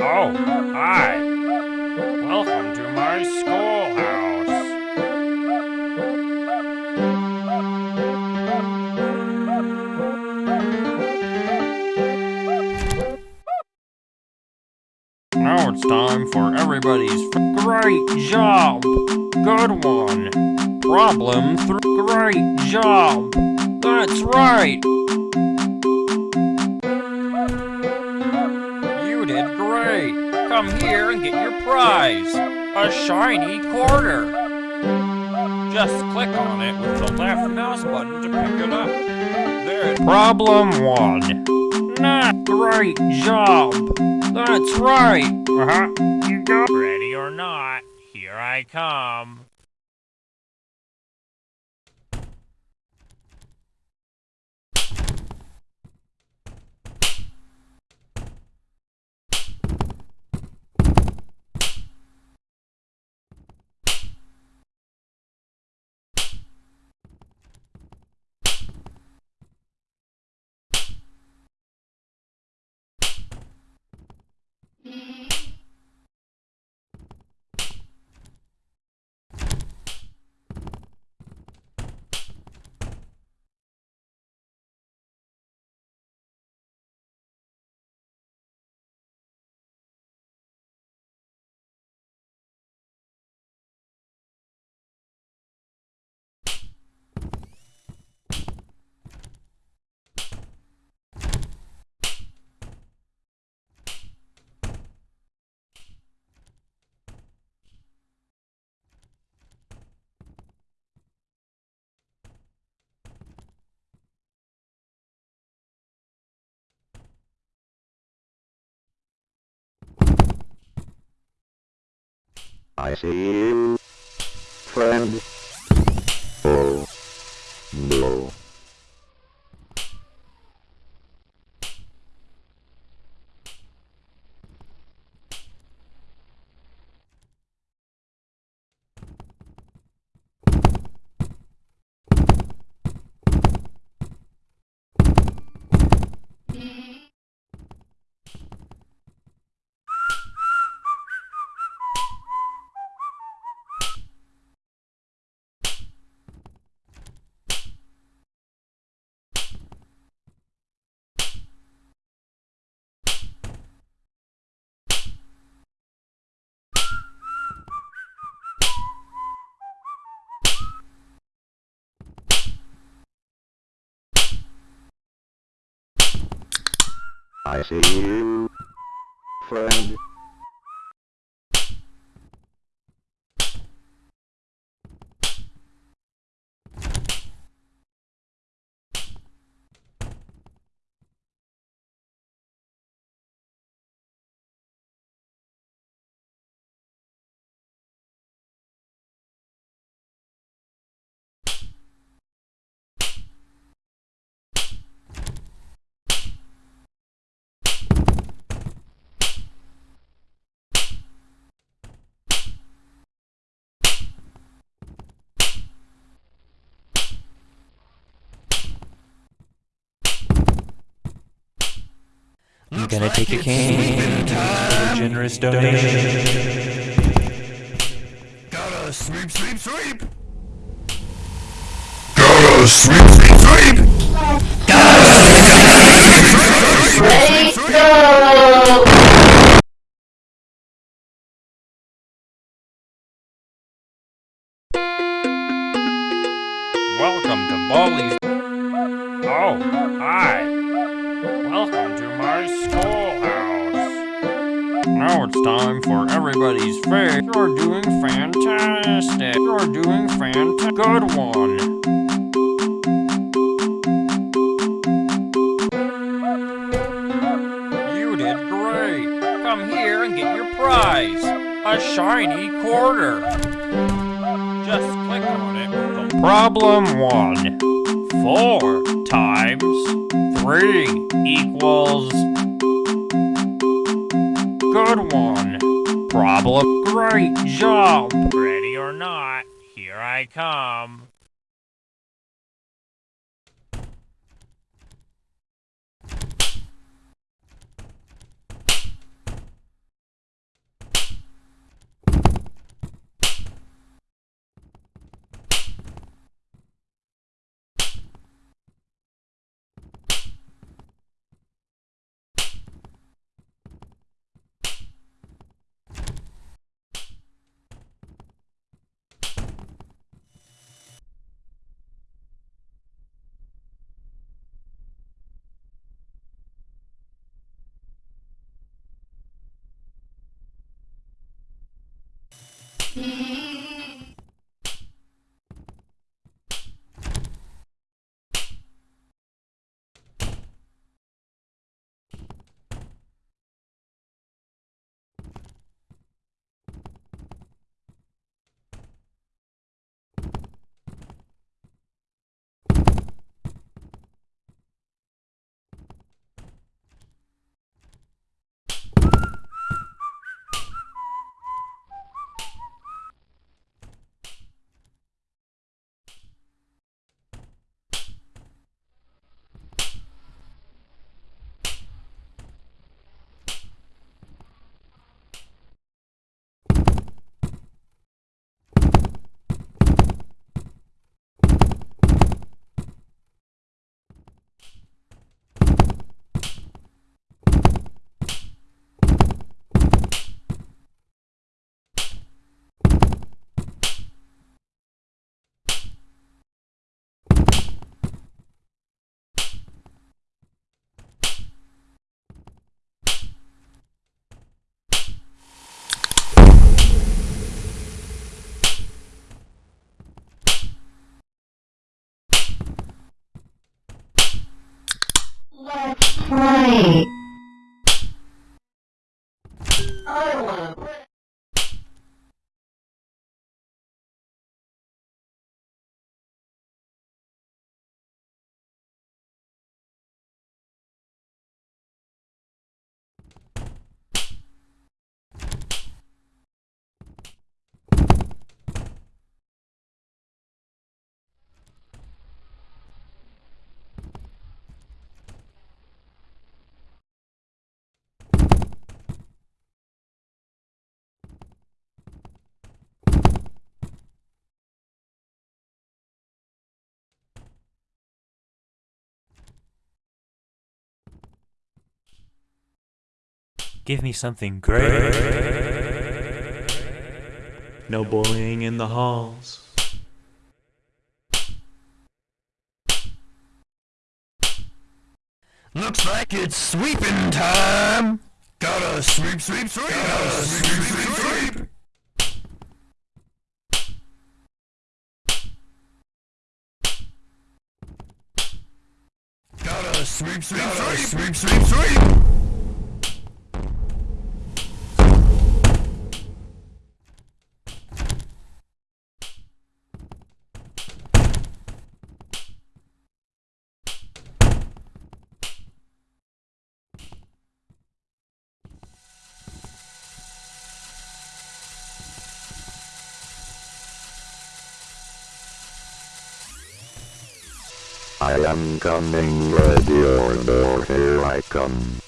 Oh, hi. Welcome to my schoolhouse. Now it's time for everybody's great job. Good one. Problem three. Great job. That's right. Come here and get your prize. A shiny quarter. Just click on it with the left mouse button to pick it up. There. Problem one. Nah, great job. That's right. Uh-huh. You go. Ready or not, here I come. I see you, friend. Oh, no. I see you, friend. Gonna take a cane to a generous donation. Gotta sweep, sweep, sweep! Gotta sweep, sweep, sweep! Ready, go! Welcome to Baldi's. Oh, hi. Schoolhouse. Now it's time for everybody's favorite. You're doing fantastic. You're doing fantastic. Good one. You did great. Come here and get your prize. A shiny quarter. Just click on it problem one. Four times three equals good one. Problem great job. Ready or not, here I come. Give me something great. No bullying in the halls. Looks like it's sweeping time. Gotta sweep, sweep, sweep. Gotta sweep, sweep, sweep. Gotta sweep, sweep, sweep. Sweep, sweep, sweep. I am coming, ready or no, here I come.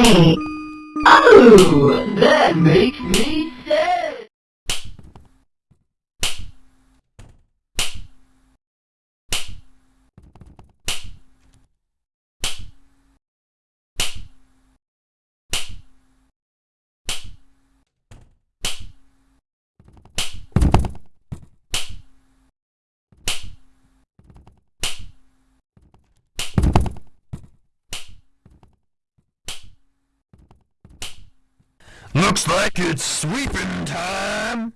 Oh, that makes me Looks like it's sweeping time.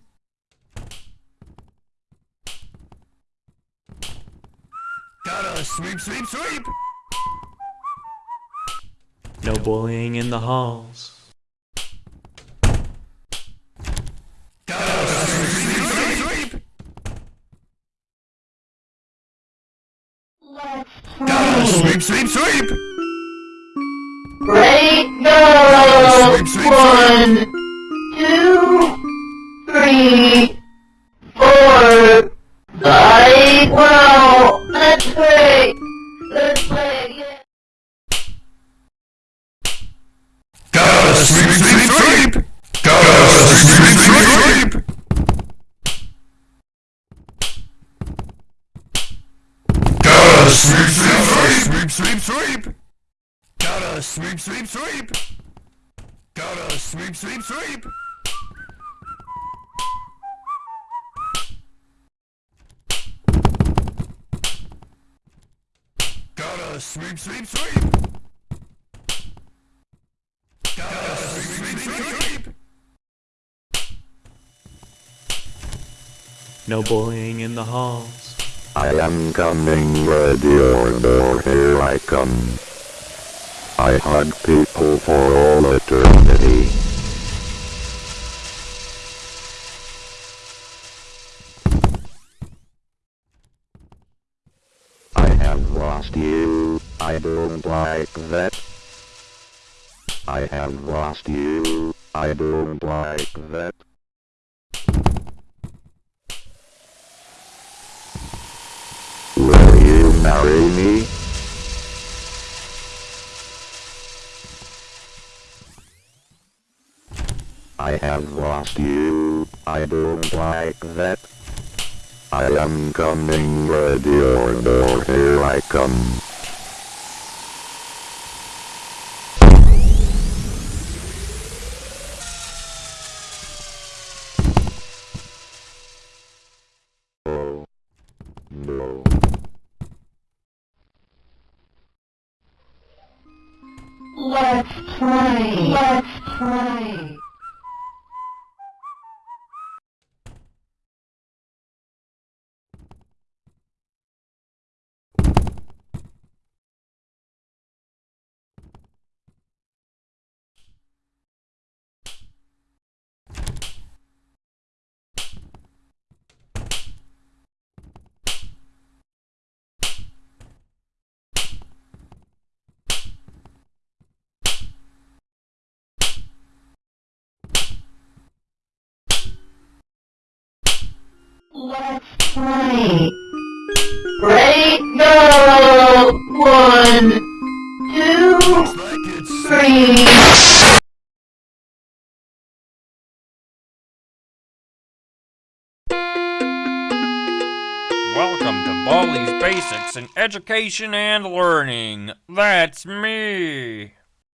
Gotta sweep, sweep, sweep. No bullying in the halls. Gotta sweep, sweep, sweep, sweep. Let's Gotta sweep, sweep, sweep. Ready, go! One, two, three, four, five. Well, let's play. Let's play again. Gotta sweep, sweep, sweep. Gotta sweep, sweep, sweep. Gotta sweep, Gotta sweep, sweep, sweep. Gotta sweep, sweep, sweep. sweep, sweep, sweep. Gotta sweep, sweep, sweep. No bullying in the halls. I am coming, ready or door, here I come. I hug people for all eternity. I have lost you, I don't like that. I have lost you, I don't like that. Will you marry me? I have lost you, I don't like that. I am coming, ready or door, here I come. Let's play. Ready, go! One, two, three. Welcome to Baldi's Basics in Education and Learning. That's me.